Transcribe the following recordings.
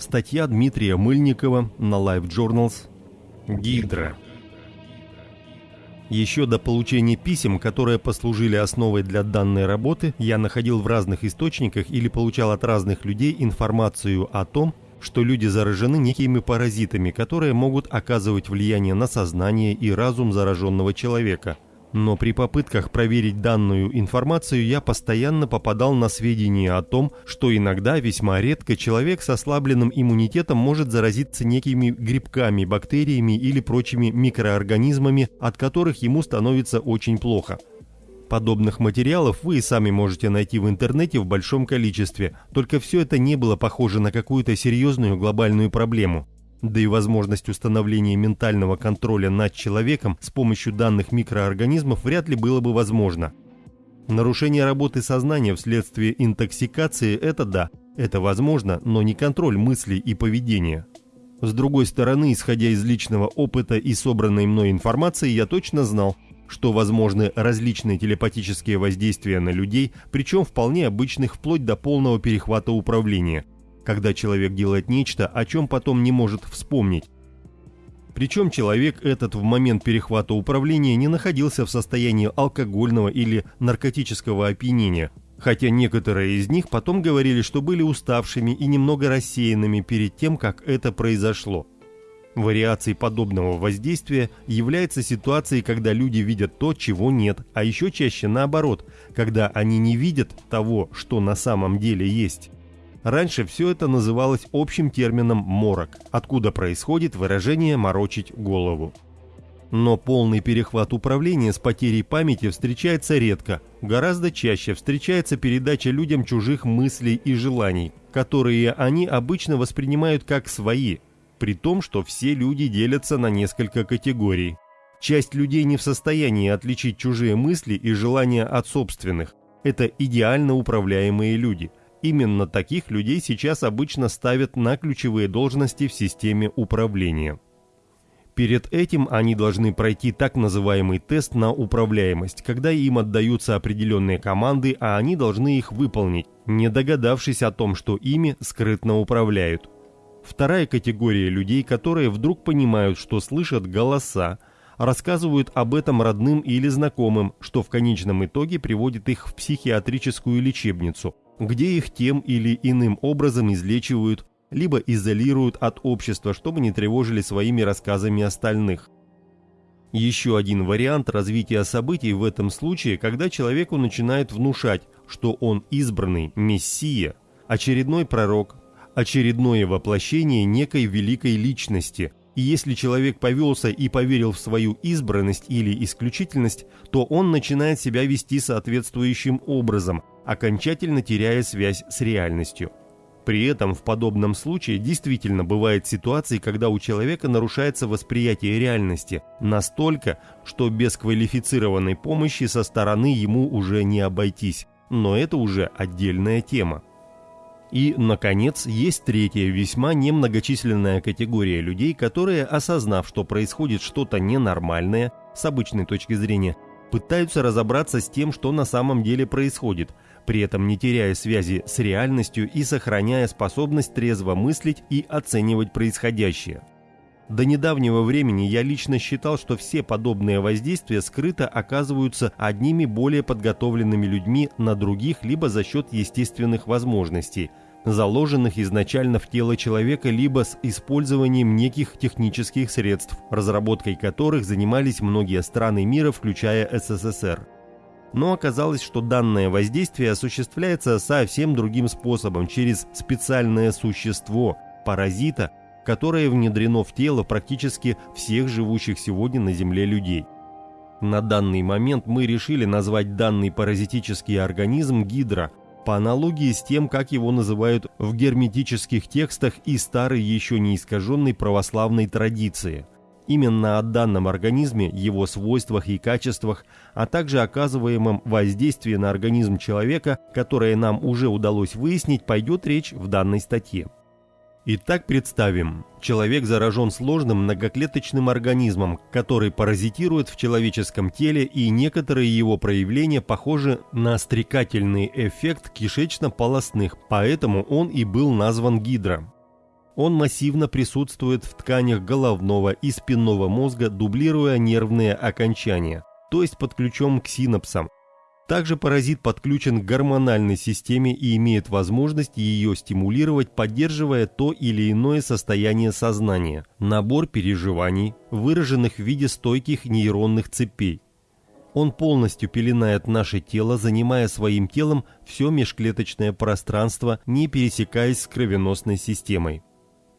Статья Дмитрия Мыльникова на Life Journals. Гидра. Еще до получения писем, которые послужили основой для данной работы, я находил в разных источниках или получал от разных людей информацию о том, что люди заражены некими паразитами, которые могут оказывать влияние на сознание и разум зараженного человека – но при попытках проверить данную информацию я постоянно попадал на сведения о том, что иногда, весьма редко, человек с ослабленным иммунитетом может заразиться некими грибками, бактериями или прочими микроорганизмами, от которых ему становится очень плохо. Подобных материалов вы и сами можете найти в интернете в большом количестве, только все это не было похоже на какую-то серьезную глобальную проблему. Да и возможность установления ментального контроля над человеком с помощью данных микроорганизмов вряд ли было бы возможно. Нарушение работы сознания вследствие интоксикации – это да, это возможно, но не контроль мыслей и поведения. С другой стороны, исходя из личного опыта и собранной мной информации, я точно знал, что возможны различные телепатические воздействия на людей, причем вполне обычных вплоть до полного перехвата управления – когда человек делает нечто, о чем потом не может вспомнить. Причем человек этот в момент перехвата управления не находился в состоянии алкогольного или наркотического опьянения, хотя некоторые из них потом говорили, что были уставшими и немного рассеянными перед тем, как это произошло. Вариацией подобного воздействия является ситуация, когда люди видят то, чего нет, а еще чаще наоборот, когда они не видят того, что на самом деле есть. Раньше все это называлось общим термином «морок», откуда происходит выражение «морочить голову». Но полный перехват управления с потерей памяти встречается редко. Гораздо чаще встречается передача людям чужих мыслей и желаний, которые они обычно воспринимают как свои, при том, что все люди делятся на несколько категорий. Часть людей не в состоянии отличить чужие мысли и желания от собственных. Это идеально управляемые люди – Именно таких людей сейчас обычно ставят на ключевые должности в системе управления. Перед этим они должны пройти так называемый тест на управляемость, когда им отдаются определенные команды, а они должны их выполнить, не догадавшись о том, что ими скрытно управляют. Вторая категория людей, которые вдруг понимают, что слышат голоса, рассказывают об этом родным или знакомым, что в конечном итоге приводит их в психиатрическую лечебницу – где их тем или иным образом излечивают, либо изолируют от общества, чтобы не тревожили своими рассказами остальных. Еще один вариант развития событий в этом случае, когда человеку начинает внушать, что он избранный, мессия, очередной пророк, очередное воплощение некой великой личности, и если человек повелся и поверил в свою избранность или исключительность, то он начинает себя вести соответствующим образом, окончательно теряя связь с реальностью. При этом в подобном случае действительно бывают ситуации, когда у человека нарушается восприятие реальности настолько, что без квалифицированной помощи со стороны ему уже не обойтись. Но это уже отдельная тема. И, наконец, есть третья, весьма немногочисленная категория людей, которые, осознав, что происходит что-то ненормальное, с обычной точки зрения, пытаются разобраться с тем, что на самом деле происходит, при этом не теряя связи с реальностью и сохраняя способность трезво мыслить и оценивать происходящее. До недавнего времени я лично считал, что все подобные воздействия скрыто оказываются одними более подготовленными людьми на других либо за счет естественных возможностей, заложенных изначально в тело человека либо с использованием неких технических средств, разработкой которых занимались многие страны мира, включая СССР. Но оказалось, что данное воздействие осуществляется совсем другим способом, через специальное существо, паразита, которое внедрено в тело практически всех живущих сегодня на Земле людей. На данный момент мы решили назвать данный паразитический организм гидра, по аналогии с тем, как его называют в герметических текстах и старой еще не искаженной православной традиции. Именно о данном организме, его свойствах и качествах, а также оказываемом воздействии на организм человека, которое нам уже удалось выяснить, пойдет речь в данной статье. Итак, представим, человек заражен сложным многоклеточным организмом, который паразитирует в человеческом теле и некоторые его проявления похожи на стрекательный эффект кишечно-полостных, поэтому он и был назван гидро. Он массивно присутствует в тканях головного и спинного мозга, дублируя нервные окончания, то есть подключен к синапсам. Также паразит подключен к гормональной системе и имеет возможность ее стимулировать, поддерживая то или иное состояние сознания, набор переживаний, выраженных в виде стойких нейронных цепей. Он полностью пеленает наше тело, занимая своим телом все межклеточное пространство, не пересекаясь с кровеносной системой.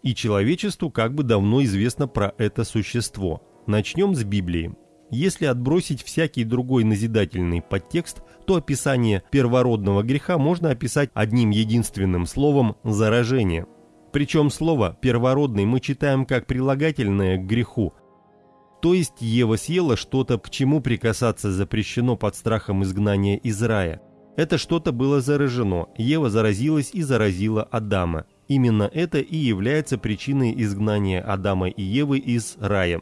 И человечеству как бы давно известно про это существо. Начнем с Библии. Если отбросить всякий другой назидательный подтекст, то описание первородного греха можно описать одним единственным словом «заражение». Причем слово «первородный» мы читаем как прилагательное к греху, то есть Ева съела что-то, к чему прикасаться запрещено под страхом изгнания из рая. Это что-то было заражено, Ева заразилась и заразила Адама. Именно это и является причиной изгнания Адама и Евы из рая.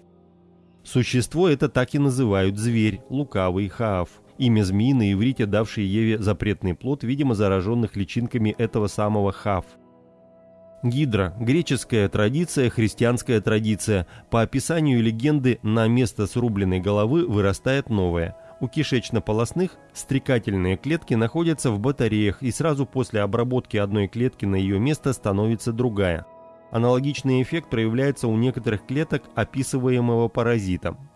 Существо это так и называют зверь, лукавый, хаав. Имя змеи на иврите, давший Еве запретный плод, видимо, зараженных личинками этого самого хав. Гидра – греческая традиция, христианская традиция. По описанию легенды на место срубленной головы вырастает новая. У кишечно-полосных стрекательные клетки находятся в батареях, и сразу после обработки одной клетки на ее место становится другая. Аналогичный эффект проявляется у некоторых клеток, описываемого паразитом.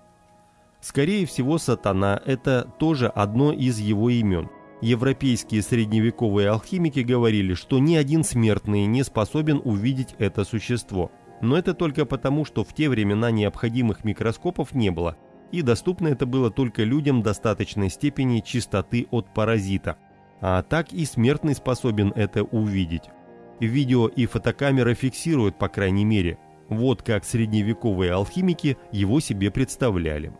Скорее всего, сатана – это тоже одно из его имен – Европейские средневековые алхимики говорили, что ни один смертный не способен увидеть это существо. Но это только потому, что в те времена необходимых микроскопов не было, и доступно это было только людям достаточной степени чистоты от паразита. А так и смертный способен это увидеть. Видео и фотокамера фиксируют, по крайней мере. Вот как средневековые алхимики его себе представляли.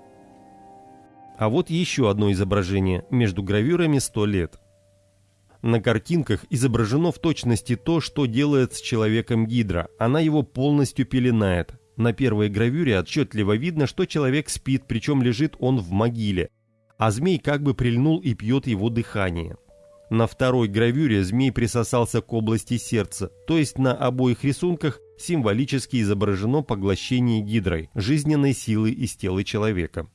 А вот еще одно изображение между гравюрами «100 лет». На картинках изображено в точности то, что делает с человеком Гидра. Она его полностью пеленает. На первой гравюре отчетливо видно, что человек спит, причем лежит он в могиле. А змей как бы прильнул и пьет его дыхание. На второй гравюре змей присосался к области сердца, то есть на обоих рисунках символически изображено поглощение гидрой, жизненной силы из тела человека.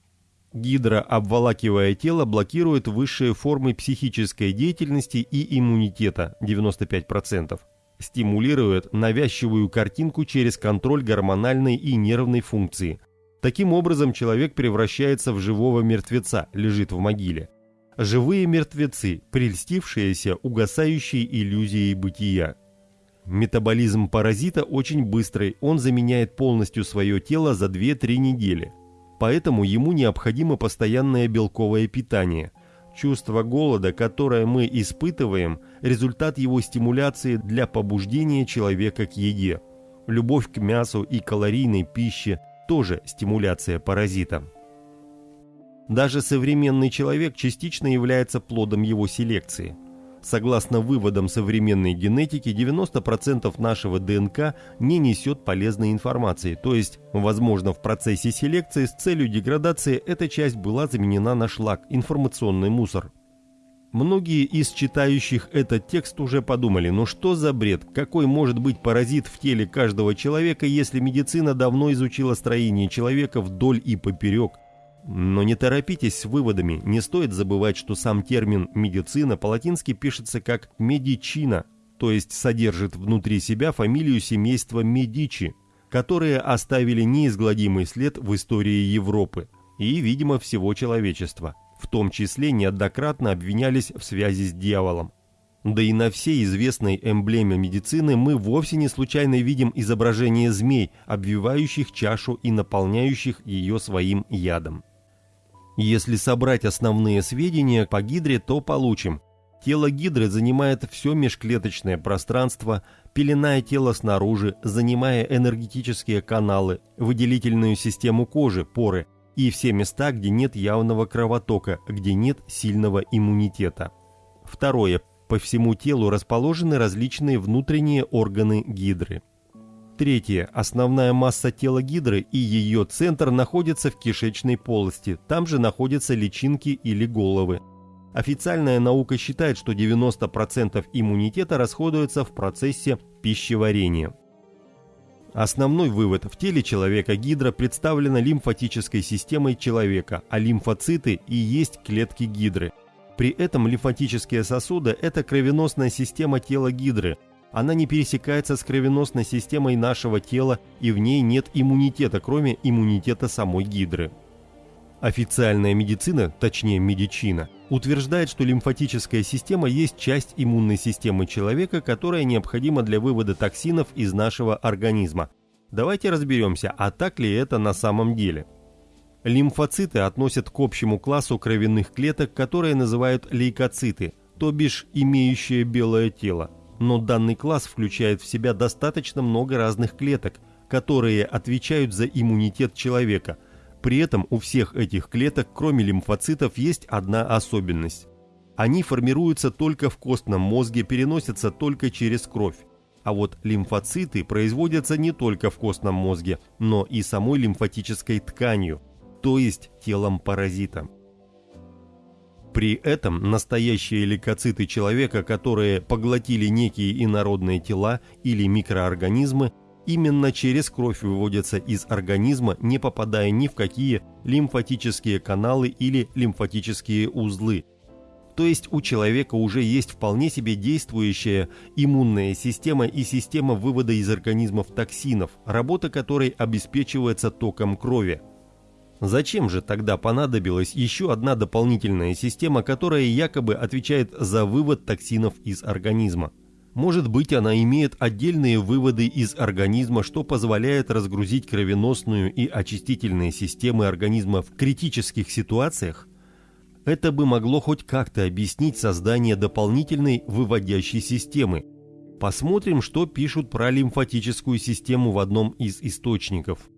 Гидра, обволакивая тело, блокирует высшие формы психической деятельности и иммунитета 95%. Стимулирует навязчивую картинку через контроль гормональной и нервной функции. Таким образом, человек превращается в живого мертвеца, лежит в могиле. Живые мертвецы, прельстившиеся угасающей иллюзией бытия. Метаболизм паразита очень быстрый, он заменяет полностью свое тело за 2-3 недели поэтому ему необходимо постоянное белковое питание. Чувство голода, которое мы испытываем, результат его стимуляции для побуждения человека к еде. Любовь к мясу и калорийной пище – тоже стимуляция паразита. Даже современный человек частично является плодом его селекции – Согласно выводам современной генетики, 90% нашего ДНК не несет полезной информации, то есть, возможно, в процессе селекции с целью деградации эта часть была заменена на шлак, информационный мусор. Многие из читающих этот текст уже подумали, ну что за бред, какой может быть паразит в теле каждого человека, если медицина давно изучила строение человека вдоль и поперек – но не торопитесь с выводами, не стоит забывать, что сам термин «медицина» по-латински пишется как «медичина», то есть содержит внутри себя фамилию семейства Медичи, которые оставили неизгладимый след в истории Европы и, видимо, всего человечества. В том числе неоднократно обвинялись в связи с дьяволом. Да и на всей известной эмблеме медицины мы вовсе не случайно видим изображение змей, обвивающих чашу и наполняющих ее своим ядом. Если собрать основные сведения по гидре, то получим. Тело гидры занимает все межклеточное пространство, пеленая тело снаружи, занимая энергетические каналы, выделительную систему кожи, поры и все места, где нет явного кровотока, где нет сильного иммунитета. Второе. По всему телу расположены различные внутренние органы гидры. Третье. Основная масса тела гидры и ее центр находятся в кишечной полости. Там же находятся личинки или головы. Официальная наука считает, что 90% иммунитета расходуется в процессе пищеварения. Основной вывод – в теле человека гидра представлена лимфатической системой человека, а лимфоциты и есть клетки гидры. При этом лимфатические сосуды – это кровеносная система тела гидры. Она не пересекается с кровеносной системой нашего тела и в ней нет иммунитета, кроме иммунитета самой гидры. Официальная медицина, точнее медицина, утверждает, что лимфатическая система есть часть иммунной системы человека, которая необходима для вывода токсинов из нашего организма. Давайте разберемся, а так ли это на самом деле. Лимфоциты относят к общему классу кровяных клеток, которые называют лейкоциты, то бишь имеющие белое тело. Но данный класс включает в себя достаточно много разных клеток, которые отвечают за иммунитет человека – при этом у всех этих клеток, кроме лимфоцитов, есть одна особенность. Они формируются только в костном мозге, переносятся только через кровь. А вот лимфоциты производятся не только в костном мозге, но и самой лимфатической тканью, то есть телом паразита. При этом настоящие лейкоциты человека, которые поглотили некие инородные тела или микроорганизмы, именно через кровь выводятся из организма, не попадая ни в какие лимфатические каналы или лимфатические узлы. То есть у человека уже есть вполне себе действующая иммунная система и система вывода из организмов токсинов, работа которой обеспечивается током крови. Зачем же тогда понадобилась еще одна дополнительная система, которая якобы отвечает за вывод токсинов из организма? Может быть, она имеет отдельные выводы из организма, что позволяет разгрузить кровеносную и очистительные системы организма в критических ситуациях? Это бы могло хоть как-то объяснить создание дополнительной выводящей системы. Посмотрим, что пишут про лимфатическую систему в одном из источников.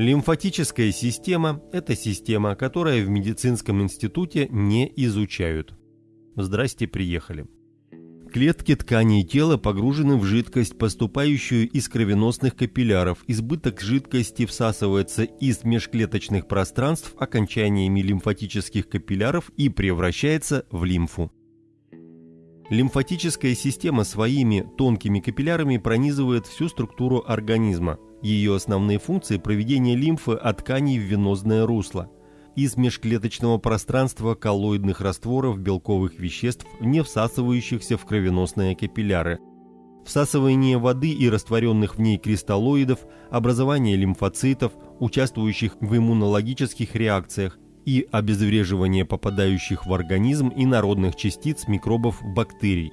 Лимфатическая система – это система, которая в медицинском институте не изучают. Здрасте, приехали. Клетки тканей тела погружены в жидкость, поступающую из кровеносных капилляров. Избыток жидкости всасывается из межклеточных пространств окончаниями лимфатических капилляров и превращается в лимфу. Лимфатическая система своими тонкими капиллярами пронизывает всю структуру организма. Ее основные функции – проведение лимфы от тканей в венозное русло – из межклеточного пространства коллоидных растворов белковых веществ, не всасывающихся в кровеносные капилляры. Всасывание воды и растворенных в ней кристаллоидов, образование лимфоцитов, участвующих в иммунологических реакциях, и обезвреживание попадающих в организм инородных частиц микробов бактерий.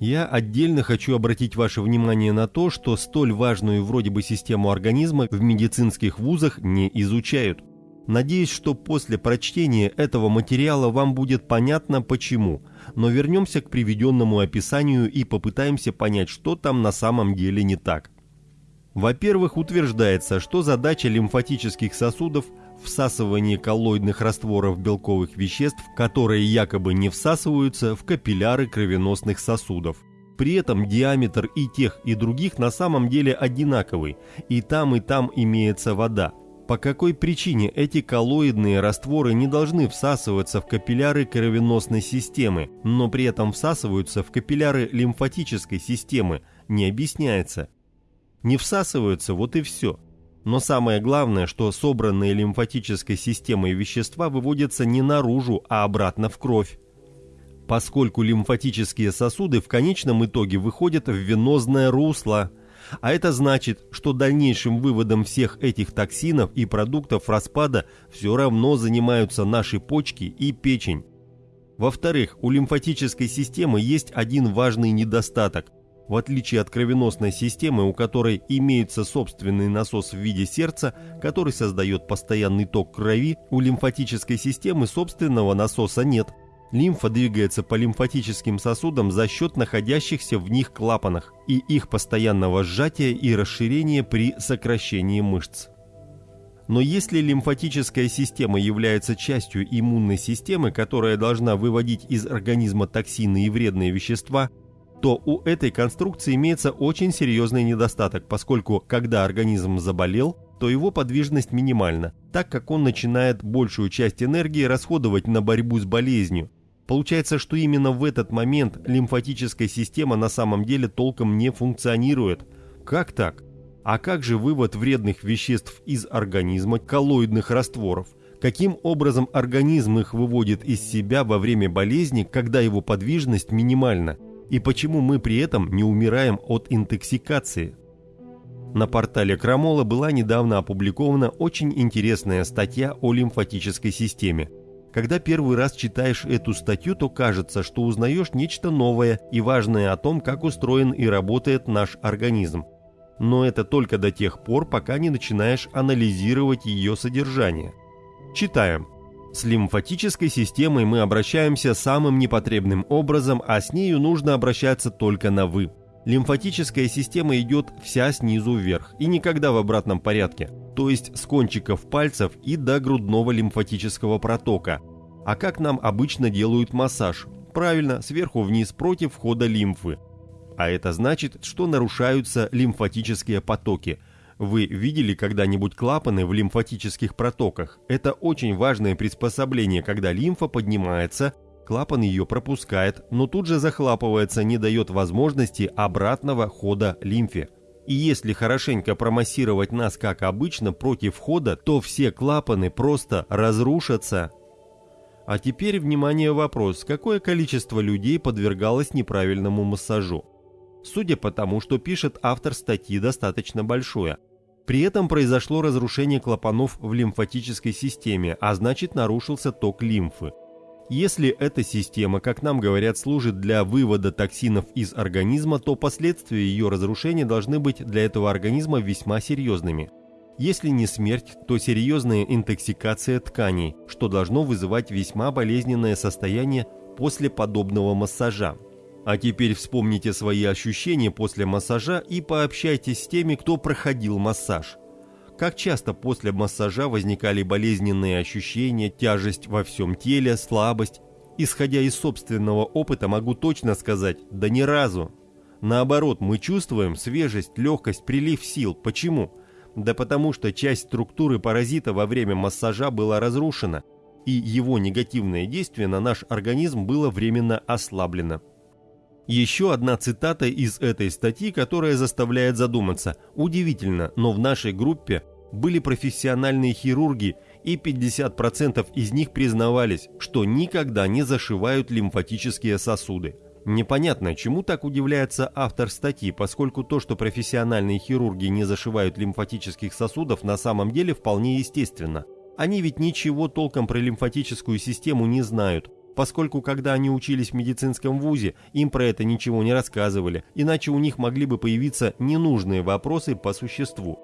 Я отдельно хочу обратить ваше внимание на то, что столь важную вроде бы систему организма в медицинских вузах не изучают. Надеюсь, что после прочтения этого материала вам будет понятно почему, но вернемся к приведенному описанию и попытаемся понять, что там на самом деле не так. Во-первых, утверждается, что задача лимфатических сосудов – всасывание коллоидных растворов белковых веществ, которые якобы не всасываются в капилляры кровеносных сосудов. При этом диаметр и тех, и других на самом деле одинаковый, и там, и там имеется вода – по какой причине эти коллоидные растворы не должны всасываться в капилляры кровеносной системы, но при этом всасываются в капилляры лимфатической системы, не объясняется. Не всасываются, вот и все. Но самое главное, что собранные лимфатической системой вещества выводятся не наружу, а обратно в кровь. Поскольку лимфатические сосуды в конечном итоге выходят в венозное русло – а это значит, что дальнейшим выводом всех этих токсинов и продуктов распада все равно занимаются наши почки и печень. Во-вторых, у лимфатической системы есть один важный недостаток. В отличие от кровеносной системы, у которой имеется собственный насос в виде сердца, который создает постоянный ток крови, у лимфатической системы собственного насоса нет – Лимфа двигается по лимфатическим сосудам за счет находящихся в них клапанах и их постоянного сжатия и расширения при сокращении мышц. Но если лимфатическая система является частью иммунной системы, которая должна выводить из организма токсины и вредные вещества, то у этой конструкции имеется очень серьезный недостаток, поскольку когда организм заболел, то его подвижность минимальна, так как он начинает большую часть энергии расходовать на борьбу с болезнью, Получается, что именно в этот момент лимфатическая система на самом деле толком не функционирует. Как так? А как же вывод вредных веществ из организма, коллоидных растворов? Каким образом организм их выводит из себя во время болезни, когда его подвижность минимальна? И почему мы при этом не умираем от интоксикации? На портале Крамола была недавно опубликована очень интересная статья о лимфатической системе. Когда первый раз читаешь эту статью, то кажется, что узнаешь нечто новое и важное о том, как устроен и работает наш организм. Но это только до тех пор, пока не начинаешь анализировать ее содержание. Читаем. С лимфатической системой мы обращаемся самым непотребным образом, а с нею нужно обращаться только на «вы». Лимфатическая система идет вся снизу вверх и никогда в обратном порядке, то есть с кончиков пальцев и до грудного лимфатического протока. А как нам обычно делают массаж? Правильно, сверху вниз против входа лимфы. А это значит, что нарушаются лимфатические потоки – вы видели когда-нибудь клапаны в лимфатических протоках? Это очень важное приспособление, когда лимфа поднимается, клапан ее пропускает, но тут же захлапывается, не дает возможности обратного хода лимфе. И если хорошенько промассировать нас, как обычно, против входа, то все клапаны просто разрушатся. А теперь, внимание, вопрос, какое количество людей подвергалось неправильному массажу? Судя по тому, что пишет автор статьи, достаточно большое – при этом произошло разрушение клапанов в лимфатической системе, а значит нарушился ток лимфы. Если эта система, как нам говорят, служит для вывода токсинов из организма, то последствия ее разрушения должны быть для этого организма весьма серьезными. Если не смерть, то серьезная интоксикация тканей, что должно вызывать весьма болезненное состояние после подобного массажа. А теперь вспомните свои ощущения после массажа и пообщайтесь с теми, кто проходил массаж. Как часто после массажа возникали болезненные ощущения, тяжесть во всем теле, слабость? Исходя из собственного опыта могу точно сказать, да ни разу. Наоборот, мы чувствуем свежесть, легкость, прилив сил. Почему? Да потому что часть структуры паразита во время массажа была разрушена, и его негативное действие на наш организм было временно ослаблено. Еще одна цитата из этой статьи, которая заставляет задуматься. Удивительно, но в нашей группе были профессиональные хирурги, и 50% из них признавались, что никогда не зашивают лимфатические сосуды. Непонятно, чему так удивляется автор статьи, поскольку то, что профессиональные хирурги не зашивают лимфатических сосудов, на самом деле вполне естественно. Они ведь ничего толком про лимфатическую систему не знают, поскольку когда они учились в медицинском вузе, им про это ничего не рассказывали, иначе у них могли бы появиться ненужные вопросы по существу.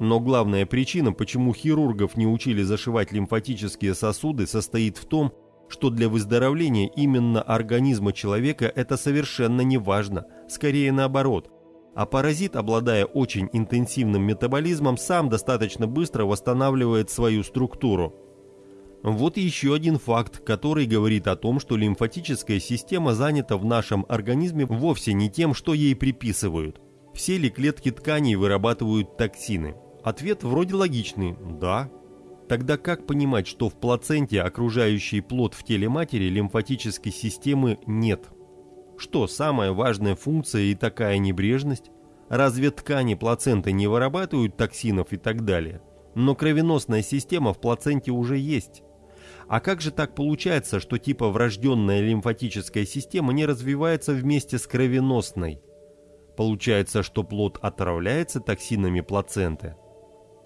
Но главная причина, почему хирургов не учили зашивать лимфатические сосуды, состоит в том, что для выздоровления именно организма человека это совершенно не важно, скорее наоборот. А паразит, обладая очень интенсивным метаболизмом, сам достаточно быстро восстанавливает свою структуру. Вот еще один факт, который говорит о том, что лимфатическая система занята в нашем организме вовсе не тем, что ей приписывают. Все ли клетки тканей вырабатывают токсины? Ответ вроде логичный – да. Тогда как понимать, что в плаценте, окружающей плод в теле матери, лимфатической системы нет? Что самая важная функция и такая небрежность? Разве ткани плаценты не вырабатывают токсинов и так далее? Но кровеносная система в плаценте уже есть. А как же так получается, что типа врожденная лимфатическая система не развивается вместе с кровеносной? Получается, что плод отравляется токсинами плаценты?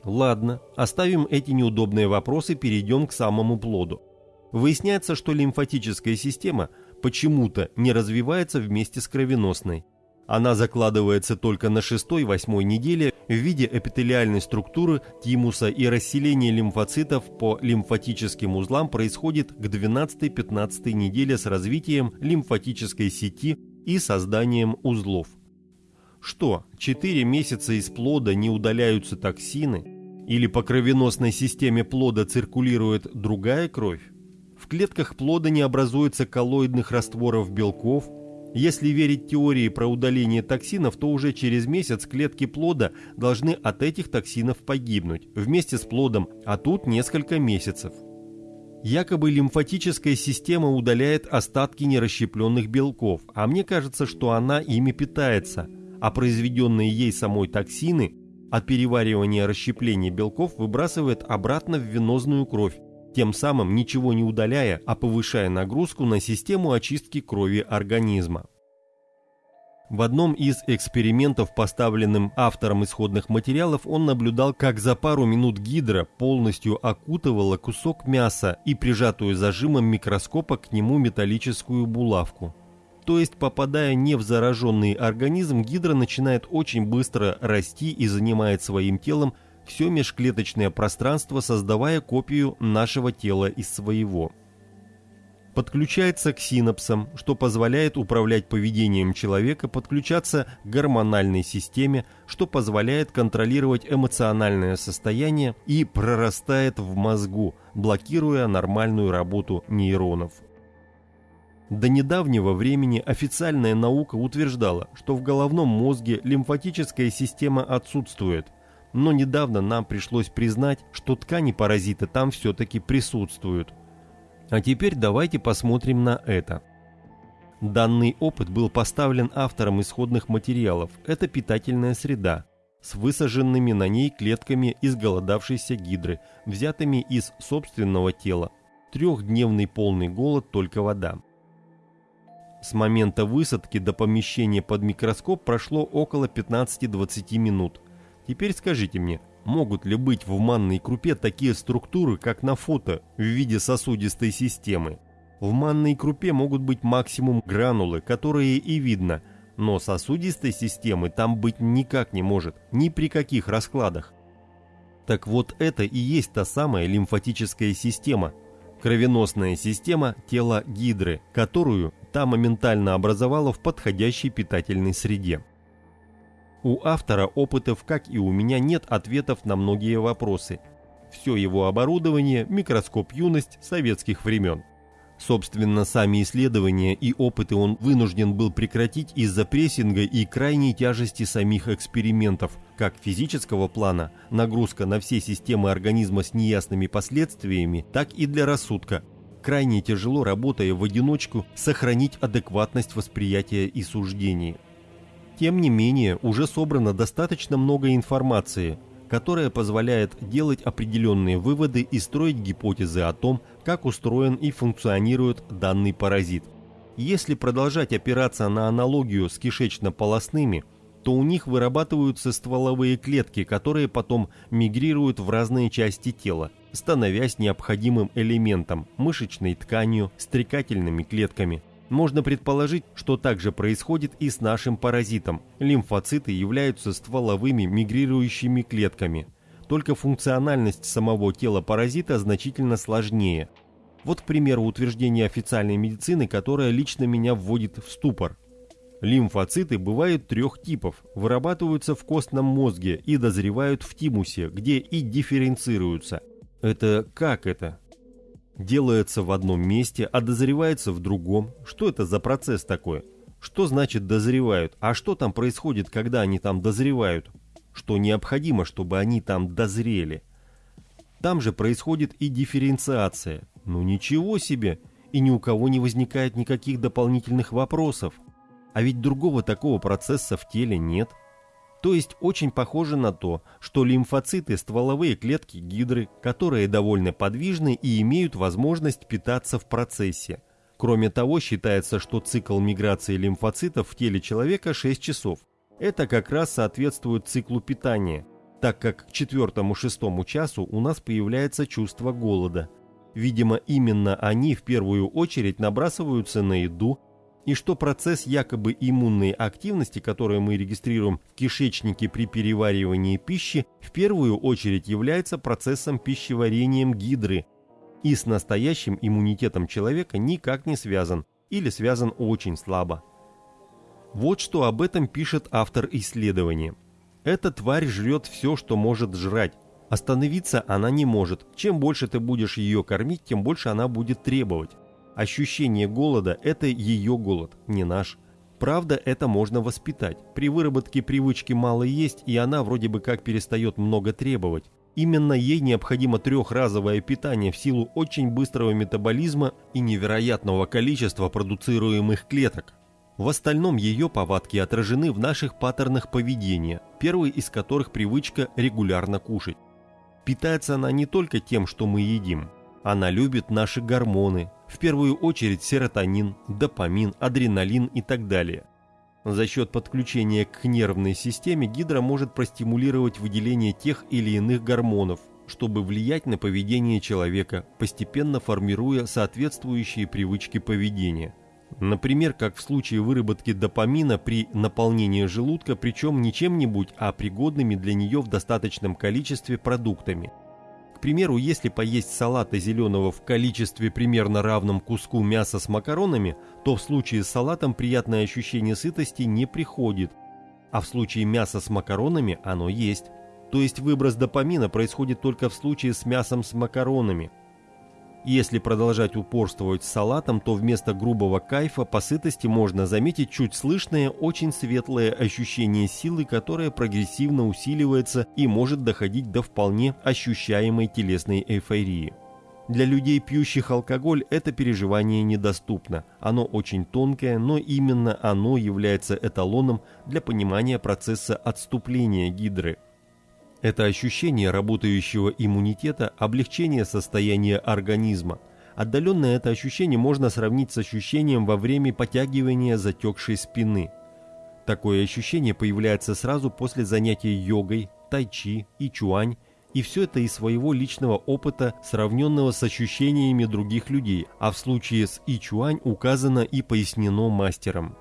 Ладно, оставим эти неудобные вопросы, перейдем к самому плоду. Выясняется, что лимфатическая система почему-то не развивается вместе с кровеносной. Она закладывается только на шестой-восьмой неделе в виде эпителиальной структуры тимуса и расселение лимфоцитов по лимфатическим узлам происходит к 12-15 неделе с развитием лимфатической сети и созданием узлов. Что, 4 месяца из плода не удаляются токсины? Или по кровеносной системе плода циркулирует другая кровь? В клетках плода не образуется коллоидных растворов белков – если верить теории про удаление токсинов, то уже через месяц клетки плода должны от этих токсинов погибнуть, вместе с плодом, а тут несколько месяцев. Якобы лимфатическая система удаляет остатки нерасщепленных белков, а мне кажется, что она ими питается. а произведенные ей самой токсины от переваривания расщепления белков выбрасывает обратно в венозную кровь, тем самым ничего не удаляя, а повышая нагрузку на систему очистки крови организма. В одном из экспериментов, поставленным автором исходных материалов, он наблюдал, как за пару минут гидра полностью окутывала кусок мяса и прижатую зажимом микроскопа к нему металлическую булавку. То есть, попадая не в зараженный организм, гидра начинает очень быстро расти и занимает своим телом все межклеточное пространство, создавая копию нашего тела из своего. Подключается к синапсам, что позволяет управлять поведением человека, подключаться к гормональной системе, что позволяет контролировать эмоциональное состояние и прорастает в мозгу, блокируя нормальную работу нейронов. До недавнего времени официальная наука утверждала, что в головном мозге лимфатическая система отсутствует, но недавно нам пришлось признать, что ткани-паразиты там все-таки присутствуют. А теперь давайте посмотрим на это. Данный опыт был поставлен автором исходных материалов. Это питательная среда с высаженными на ней клетками изголодавшейся гидры, взятыми из собственного тела. Трехдневный полный голод, только вода. С момента высадки до помещения под микроскоп прошло около 15-20 минут. Теперь скажите мне, могут ли быть в манной крупе такие структуры, как на фото, в виде сосудистой системы? В манной крупе могут быть максимум гранулы, которые и видно, но сосудистой системы там быть никак не может, ни при каких раскладах. Так вот это и есть та самая лимфатическая система, кровеносная система тела гидры, которую та моментально образовала в подходящей питательной среде. У автора опытов, как и у меня, нет ответов на многие вопросы. Все его оборудование – микроскоп юность советских времен. Собственно, сами исследования и опыты он вынужден был прекратить из-за прессинга и крайней тяжести самих экспериментов, как физического плана, нагрузка на все системы организма с неясными последствиями, так и для рассудка. Крайне тяжело, работая в одиночку, сохранить адекватность восприятия и суждений. Тем не менее, уже собрано достаточно много информации – которая позволяет делать определенные выводы и строить гипотезы о том, как устроен и функционирует данный паразит. Если продолжать опираться на аналогию с кишечно-полосными, то у них вырабатываются стволовые клетки, которые потом мигрируют в разные части тела, становясь необходимым элементом – мышечной тканью, стрекательными клетками – можно предположить, что также происходит и с нашим паразитом. Лимфоциты являются стволовыми мигрирующими клетками. Только функциональность самого тела паразита значительно сложнее. Вот, к примеру, утверждение официальной медицины, которое лично меня вводит в ступор. Лимфоциты бывают трех типов, вырабатываются в костном мозге и дозревают в тимусе, где и дифференцируются. Это как это? Делается в одном месте, а дозревается в другом. Что это за процесс такой? Что значит дозревают? А что там происходит, когда они там дозревают? Что необходимо, чтобы они там дозрели? Там же происходит и дифференциация. Ну ничего себе! И ни у кого не возникает никаких дополнительных вопросов. А ведь другого такого процесса в теле нет. То есть очень похоже на то, что лимфоциты – стволовые клетки гидры, которые довольно подвижны и имеют возможность питаться в процессе. Кроме того, считается, что цикл миграции лимфоцитов в теле человека 6 часов. Это как раз соответствует циклу питания, так как к четвертому-шестому часу у нас появляется чувство голода. Видимо, именно они в первую очередь набрасываются на еду, и что процесс якобы иммунной активности, которую мы регистрируем в кишечнике при переваривании пищи, в первую очередь является процессом пищеварением гидры и с настоящим иммунитетом человека никак не связан или связан очень слабо. Вот что об этом пишет автор исследования. Эта тварь жрет все, что может жрать. Остановиться она не может. Чем больше ты будешь ее кормить, тем больше она будет требовать. Ощущение голода – это ее голод, не наш. Правда, это можно воспитать. При выработке привычки мало есть, и она вроде бы как перестает много требовать. Именно ей необходимо трехразовое питание в силу очень быстрого метаболизма и невероятного количества продуцируемых клеток. В остальном ее повадки отражены в наших паттернах поведения, первый из которых привычка регулярно кушать. Питается она не только тем, что мы едим. Она любит наши гормоны, в первую очередь серотонин, допамин, адреналин и так далее. За счет подключения к нервной системе гидра может простимулировать выделение тех или иных гормонов, чтобы влиять на поведение человека, постепенно формируя соответствующие привычки поведения. Например, как в случае выработки допамина при наполнении желудка, причем не чем-нибудь, а пригодными для нее в достаточном количестве продуктами. К примеру, если поесть салата зеленого в количестве примерно равном куску мяса с макаронами, то в случае с салатом приятное ощущение сытости не приходит, а в случае мяса с макаронами оно есть. То есть выброс допамина происходит только в случае с мясом с макаронами. Если продолжать упорствовать с салатом, то вместо грубого кайфа по сытости можно заметить чуть слышное, очень светлое ощущение силы, которое прогрессивно усиливается и может доходить до вполне ощущаемой телесной эйфории. Для людей, пьющих алкоголь, это переживание недоступно. Оно очень тонкое, но именно оно является эталоном для понимания процесса отступления гидры – это ощущение работающего иммунитета, облегчение состояния организма. Отдаленно это ощущение можно сравнить с ощущением во время потягивания затекшей спины. Такое ощущение появляется сразу после занятий йогой, тайчи и чуань, и все это из своего личного опыта, сравненного с ощущениями других людей, а в случае с ичуань указано и пояснено мастером.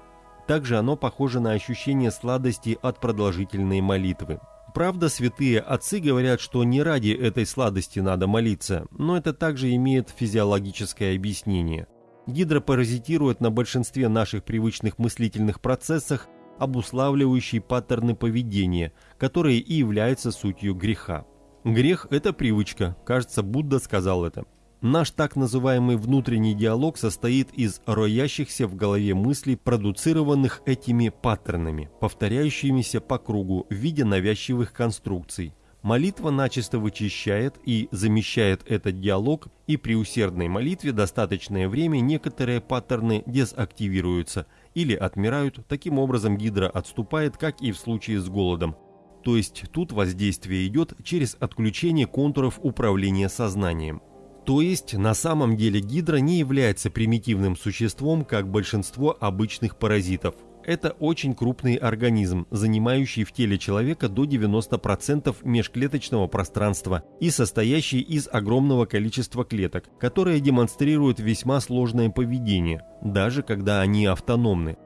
Также оно похоже на ощущение сладости от продолжительной молитвы. Правда, святые отцы говорят, что не ради этой сладости надо молиться, но это также имеет физиологическое объяснение. Гидра паразитирует на большинстве наших привычных мыслительных процессах, обуславливающие паттерны поведения, которые и являются сутью греха. Грех – это привычка, кажется, Будда сказал это. Наш так называемый внутренний диалог состоит из роящихся в голове мыслей, продуцированных этими паттернами, повторяющимися по кругу в виде навязчивых конструкций. Молитва начисто вычищает и замещает этот диалог, и при усердной молитве достаточное время некоторые паттерны дезактивируются или отмирают, таким образом гидра отступает, как и в случае с голодом. То есть тут воздействие идет через отключение контуров управления сознанием. То есть на самом деле гидра не является примитивным существом, как большинство обычных паразитов. Это очень крупный организм, занимающий в теле человека до 90% межклеточного пространства и состоящий из огромного количества клеток, которые демонстрируют весьма сложное поведение, даже когда они автономны.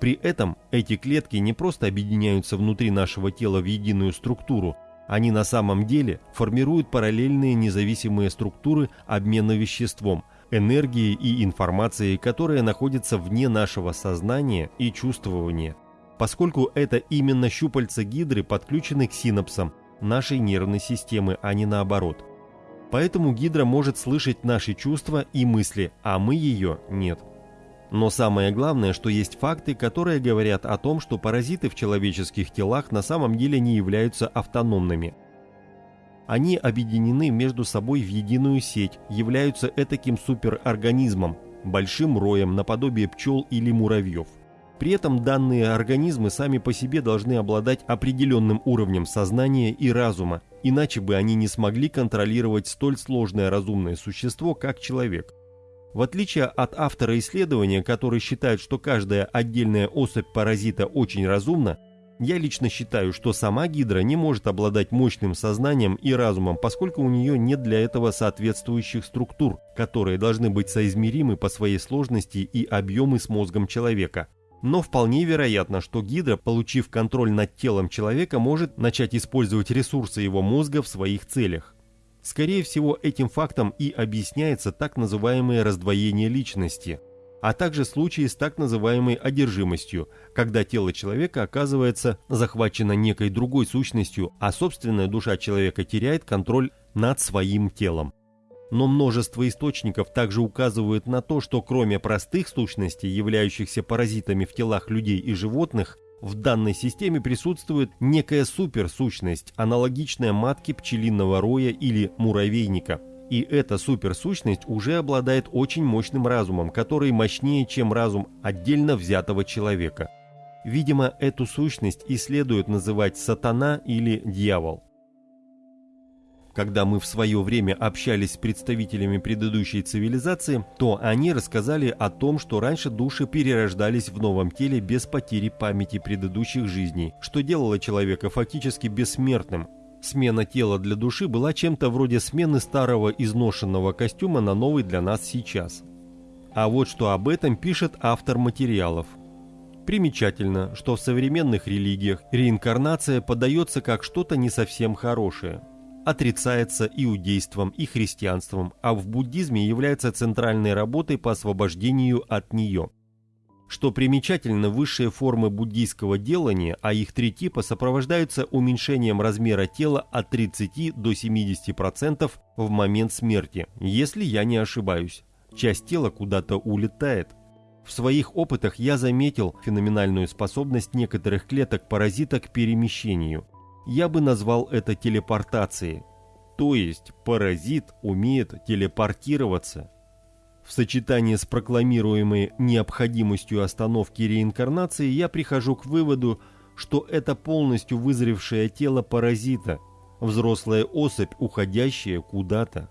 При этом эти клетки не просто объединяются внутри нашего тела в единую структуру, они на самом деле формируют параллельные независимые структуры обмена веществом, энергией и информацией, которые находятся вне нашего сознания и чувствования, поскольку это именно щупальца гидры подключены к синапсам нашей нервной системы, а не наоборот. Поэтому гидра может слышать наши чувства и мысли, а мы ее нет. Но самое главное, что есть факты, которые говорят о том, что паразиты в человеческих телах на самом деле не являются автономными. Они объединены между собой в единую сеть, являются этаким суперорганизмом, большим роем наподобие пчел или муравьев. При этом данные организмы сами по себе должны обладать определенным уровнем сознания и разума, иначе бы они не смогли контролировать столь сложное разумное существо, как человек – в отличие от автора исследования, который считает, что каждая отдельная особь паразита очень разумна, я лично считаю, что сама гидра не может обладать мощным сознанием и разумом, поскольку у нее нет для этого соответствующих структур, которые должны быть соизмеримы по своей сложности и объемы с мозгом человека. Но вполне вероятно, что гидра, получив контроль над телом человека, может начать использовать ресурсы его мозга в своих целях. Скорее всего, этим фактом и объясняется так называемое раздвоение личности, а также случаи с так называемой одержимостью, когда тело человека оказывается захвачено некой другой сущностью, а собственная душа человека теряет контроль над своим телом. Но множество источников также указывают на то, что кроме простых сущностей, являющихся паразитами в телах людей и животных, в данной системе присутствует некая суперсущность, аналогичная матке пчелиного роя или муравейника. И эта суперсущность уже обладает очень мощным разумом, который мощнее, чем разум отдельно взятого человека. Видимо, эту сущность и следует называть сатана или дьявол. Когда мы в свое время общались с представителями предыдущей цивилизации, то они рассказали о том, что раньше души перерождались в новом теле без потери памяти предыдущих жизней, что делало человека фактически бессмертным. Смена тела для души была чем-то вроде смены старого изношенного костюма на новый для нас сейчас. А вот что об этом пишет автор материалов. Примечательно, что в современных религиях реинкарнация подается как что-то не совсем хорошее – отрицается иудейством и христианством, а в буддизме является центральной работой по освобождению от нее. Что примечательно, высшие формы буддийского делания, а их три типа, сопровождаются уменьшением размера тела от 30 до 70% в момент смерти, если я не ошибаюсь. Часть тела куда-то улетает. В своих опытах я заметил феноменальную способность некоторых клеток-паразита к перемещению – я бы назвал это телепортацией. То есть паразит умеет телепортироваться. В сочетании с прокламируемой необходимостью остановки реинкарнации я прихожу к выводу, что это полностью вызревшее тело паразита, взрослая особь, уходящая куда-то.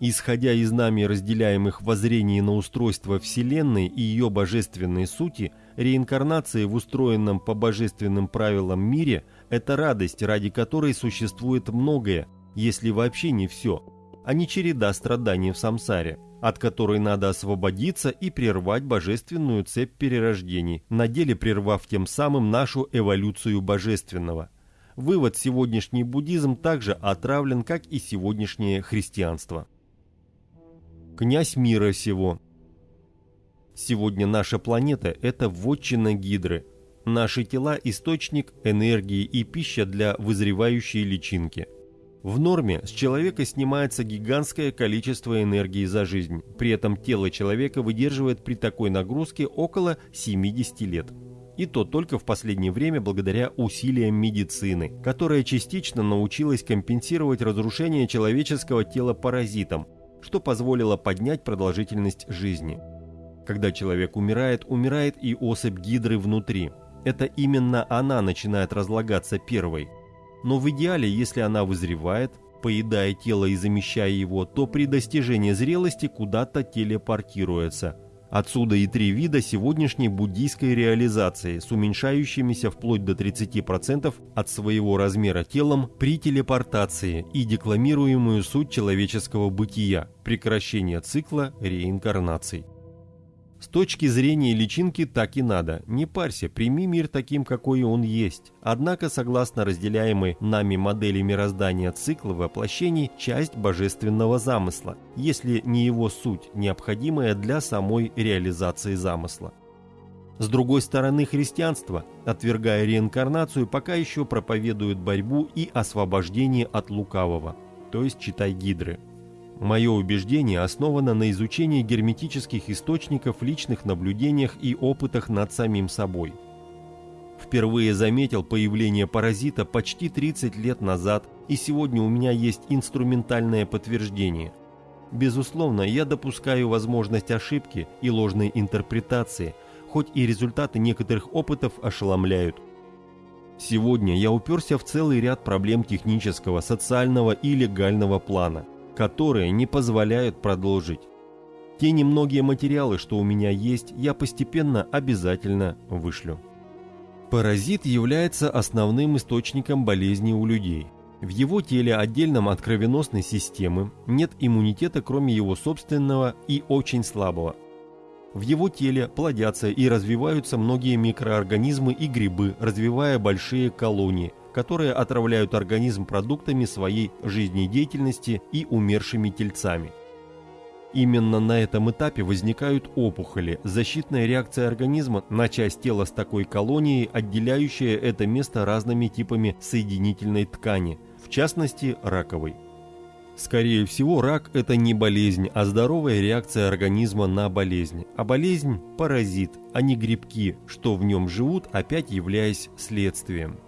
Исходя из нами разделяемых воззрений на устройство Вселенной и ее божественной сути, реинкарнация в устроенном по божественным правилам мире – это радость, ради которой существует многое, если вообще не все, а не череда страданий в самсаре, от которой надо освободиться и прервать божественную цепь перерождений, на деле прервав тем самым нашу эволюцию божественного. Вывод сегодняшний буддизм также отравлен, как и сегодняшнее христианство князь мира сего. Сегодня наша планета – это вотчина Гидры. Наши тела – источник энергии и пища для вызревающей личинки. В норме с человека снимается гигантское количество энергии за жизнь. При этом тело человека выдерживает при такой нагрузке около 70 лет. И то только в последнее время благодаря усилиям медицины, которая частично научилась компенсировать разрушение человеческого тела паразитом, что позволило поднять продолжительность жизни. Когда человек умирает, умирает и особь гидры внутри. Это именно она начинает разлагаться первой. Но в идеале, если она вызревает, поедая тело и замещая его, то при достижении зрелости куда-то телепортируется – Отсюда и три вида сегодняшней буддийской реализации с уменьшающимися вплоть до 30% от своего размера телом при телепортации и декламируемую суть человеческого бытия, прекращение цикла реинкарнаций. С точки зрения личинки так и надо. Не парься, прими мир таким, какой он есть. Однако, согласно разделяемой нами модели мироздания цикла воплощений, часть божественного замысла, если не его суть, необходимая для самой реализации замысла. С другой стороны, христианство, отвергая реинкарнацию, пока еще проповедует борьбу и освобождение от лукавого, то есть читай гидры. Мое убеждение основано на изучении герметических источников, личных наблюдениях и опытах над самим собой. Впервые заметил появление паразита почти 30 лет назад, и сегодня у меня есть инструментальное подтверждение. Безусловно, я допускаю возможность ошибки и ложной интерпретации, хоть и результаты некоторых опытов ошеломляют. Сегодня я уперся в целый ряд проблем технического, социального и легального плана – которые не позволяют продолжить. Те немногие материалы, что у меня есть, я постепенно обязательно вышлю. Паразит является основным источником болезни у людей. В его теле, отдельном от кровеносной системы, нет иммунитета, кроме его собственного и очень слабого. В его теле плодятся и развиваются многие микроорганизмы и грибы, развивая большие колонии – которые отравляют организм продуктами своей жизнедеятельности и умершими тельцами. Именно на этом этапе возникают опухоли, защитная реакция организма на часть тела с такой колонией, отделяющая это место разными типами соединительной ткани, в частности раковой. Скорее всего, рак – это не болезнь, а здоровая реакция организма на болезнь. А болезнь – паразит, а не грибки, что в нем живут, опять являясь следствием.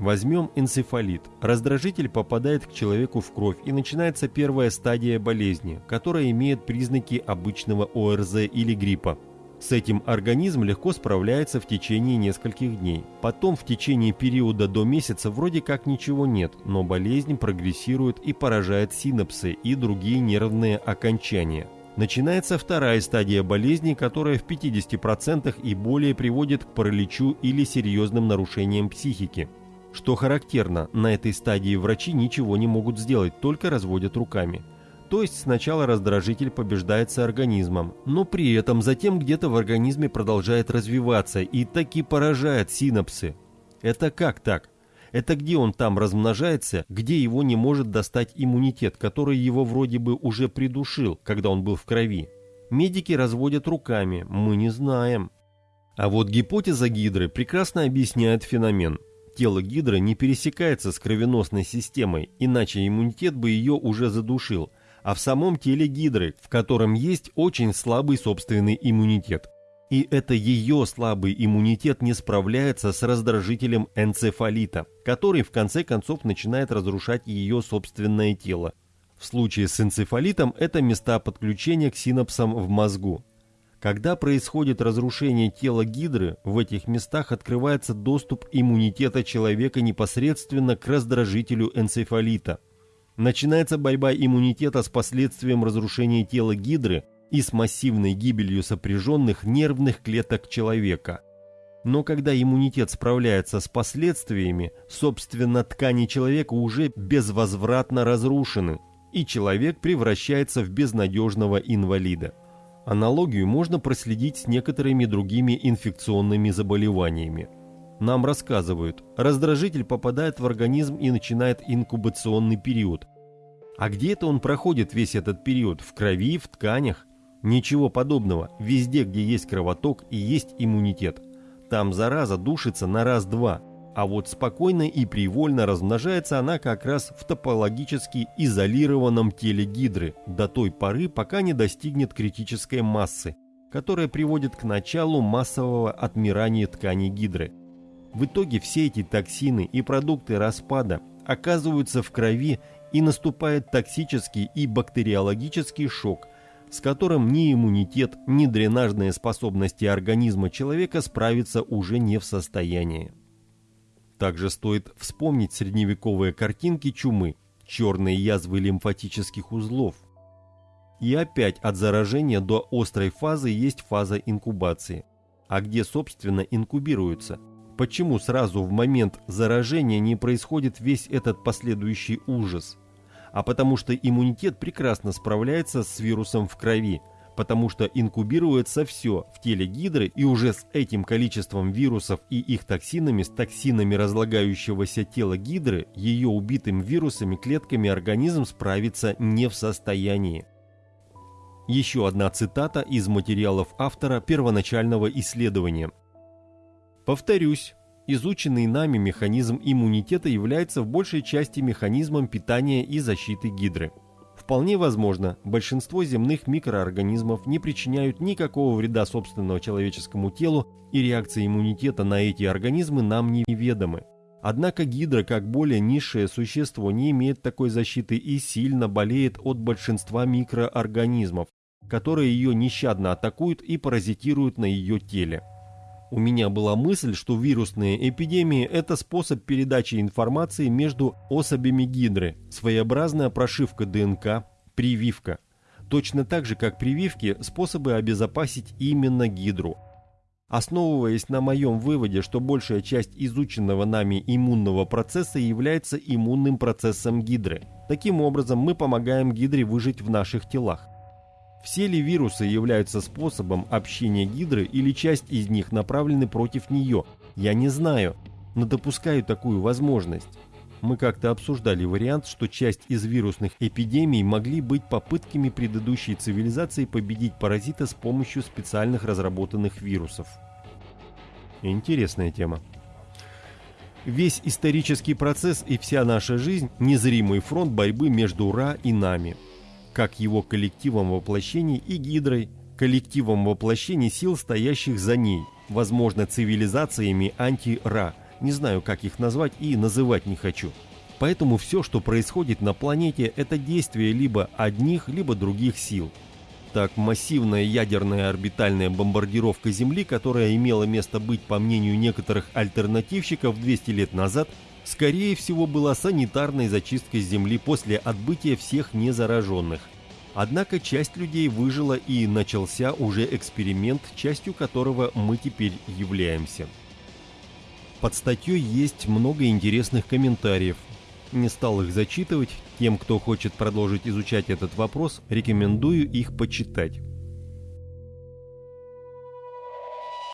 Возьмем энцефалит. Раздражитель попадает к человеку в кровь и начинается первая стадия болезни, которая имеет признаки обычного ОРЗ или гриппа. С этим организм легко справляется в течение нескольких дней. Потом в течение периода до месяца вроде как ничего нет, но болезнь прогрессирует и поражает синапсы и другие нервные окончания. Начинается вторая стадия болезни, которая в 50% и более приводит к параличу или серьезным нарушениям психики. Что характерно, на этой стадии врачи ничего не могут сделать, только разводят руками. То есть сначала раздражитель побеждается организмом, но при этом затем где-то в организме продолжает развиваться и таки поражает синапсы. Это как так? Это где он там размножается, где его не может достать иммунитет, который его вроде бы уже придушил, когда он был в крови? Медики разводят руками, мы не знаем. А вот гипотеза Гидры прекрасно объясняет феномен. Тело Гидры не пересекается с кровеносной системой, иначе иммунитет бы ее уже задушил – а в самом теле гидры, в котором есть очень слабый собственный иммунитет. И это ее слабый иммунитет не справляется с раздражителем энцефалита, который в конце концов начинает разрушать ее собственное тело. В случае с энцефалитом это места подключения к синапсам в мозгу. Когда происходит разрушение тела гидры, в этих местах открывается доступ иммунитета человека непосредственно к раздражителю энцефалита – Начинается борьба иммунитета с последствием разрушения тела гидры и с массивной гибелью сопряженных нервных клеток человека. Но когда иммунитет справляется с последствиями, собственно, ткани человека уже безвозвратно разрушены, и человек превращается в безнадежного инвалида. Аналогию можно проследить с некоторыми другими инфекционными заболеваниями. Нам рассказывают, раздражитель попадает в организм и начинает инкубационный период. А где это он проходит весь этот период? В крови, в тканях? Ничего подобного. Везде, где есть кровоток и есть иммунитет. Там зараза душится на раз-два. А вот спокойно и привольно размножается она как раз в топологически изолированном теле гидры до той поры, пока не достигнет критической массы, которая приводит к началу массового отмирания тканей гидры – в итоге все эти токсины и продукты распада оказываются в крови и наступает токсический и бактериологический шок, с которым ни иммунитет, ни дренажные способности организма человека справиться уже не в состоянии. Также стоит вспомнить средневековые картинки чумы, черные язвы лимфатических узлов. И опять от заражения до острой фазы есть фаза инкубации. А где, собственно, инкубируются – Почему сразу в момент заражения не происходит весь этот последующий ужас? А потому что иммунитет прекрасно справляется с вирусом в крови, потому что инкубируется все в теле гидры и уже с этим количеством вирусов и их токсинами, с токсинами разлагающегося тела гидры, ее убитым вирусами клетками организм справиться не в состоянии. Еще одна цитата из материалов автора первоначального исследования – Повторюсь, изученный нами механизм иммунитета является в большей части механизмом питания и защиты гидры. Вполне возможно, большинство земных микроорганизмов не причиняют никакого вреда собственного человеческому телу, и реакции иммунитета на эти организмы нам неведомы. Однако гидра, как более низшее существо, не имеет такой защиты и сильно болеет от большинства микроорганизмов, которые ее нещадно атакуют и паразитируют на ее теле. У меня была мысль, что вирусные эпидемии – это способ передачи информации между особями гидры, своеобразная прошивка ДНК, прививка. Точно так же, как прививки – способы обезопасить именно гидру. Основываясь на моем выводе, что большая часть изученного нами иммунного процесса является иммунным процессом гидры. Таким образом, мы помогаем гидре выжить в наших телах. Все ли вирусы являются способом общения гидры или часть из них направлены против нее, я не знаю, но допускаю такую возможность. Мы как-то обсуждали вариант, что часть из вирусных эпидемий могли быть попытками предыдущей цивилизации победить паразита с помощью специальных разработанных вирусов. Интересная тема. Весь исторический процесс и вся наша жизнь – незримый фронт борьбы между Ра и нами – как его коллективом воплощений и Гидрой, коллективом воплощений сил, стоящих за ней, возможно, цивилизациями анти-Ра, не знаю, как их назвать и называть не хочу. Поэтому все, что происходит на планете, это действие либо одних, либо других сил. Так, массивная ядерная орбитальная бомбардировка Земли, которая имела место быть, по мнению некоторых альтернативщиков 200 лет назад, скорее всего была санитарной зачисткой Земли после отбытия всех незараженных. Однако часть людей выжила и начался уже эксперимент, частью которого мы теперь являемся. Под статьей есть много интересных комментариев, не стал их зачитывать, тем, кто хочет продолжить изучать этот вопрос, рекомендую их почитать.